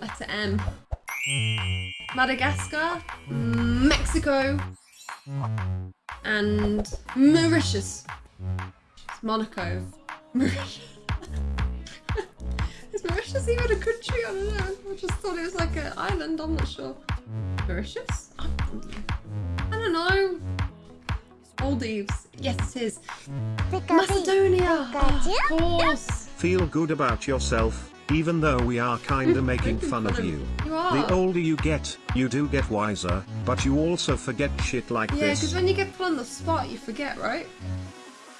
Letter M. Madagascar, Mexico, and Mauritius. It's Monaco. Mauritius. Is Mauritius even a country? I don't know. I just thought it was like an island. I'm not sure. Mauritius? I don't know. Maldives. Yes, it is. Macedonia. Oh, of course. Feel good about yourself, even though we are kinda making fun of you. The older you get, you do get wiser, but you also forget shit like this. Yeah, because when you get put on the spot, you forget, right?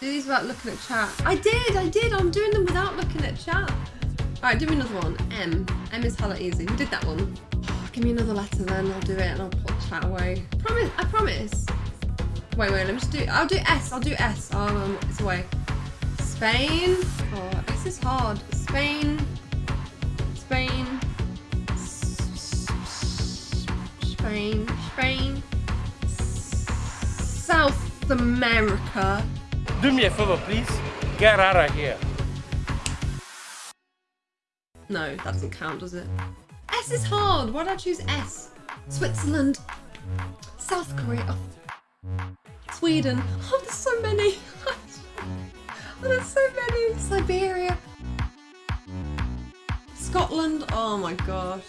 Do these without looking at chat. I did, I did. I'm doing them without looking at chat. All right, do me another one. M. M is hella easy. Who did that one. give me another letter then. I'll do it and I'll put chat away. Promise. I promise. Wait, wait. Let me just do. I'll do S. I'll do S. Um, it's away. Spain. Oh, this is hard. Spain. Spain. Spain. Spain. South America. Do me a favor, please. Get out of here. No, that doesn't count, does it? S is hard. Why did I choose S? Switzerland. South Korea. Sweden. Oh, there's so many. oh, there's so many. Siberia. Scotland. Oh my gosh.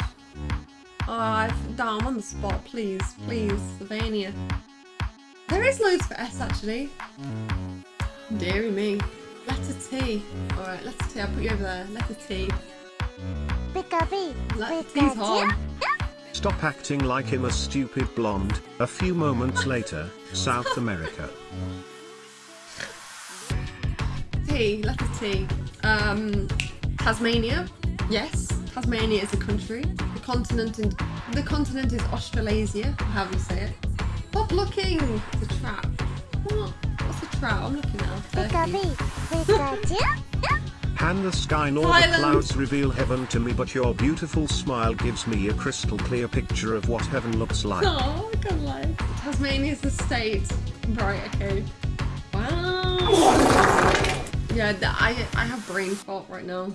Oh, I've, no, I'm on the spot. Please, please. Slovenia. There is loads for S actually. Deary me. Letter T. Alright, letter T. I'll put you over there. Letter T. Letter T's hard. Stop acting like him a stupid blonde. A few moments later, South America. T, letter T. Um, Tasmania. Yes, Tasmania is a country. The continent in, the continent is Australasia, however you say it. Stop looking. It's a trap. What? What's a trap? I'm looking at. Turkey. Hand the sky nor the clouds reveal heaven to me but your beautiful smile gives me a crystal clear picture of what heaven looks like. Oh, I can't lie. Tasmania is the state. Right. Okay. Wow. Yeah, th- I I have brain fart right now.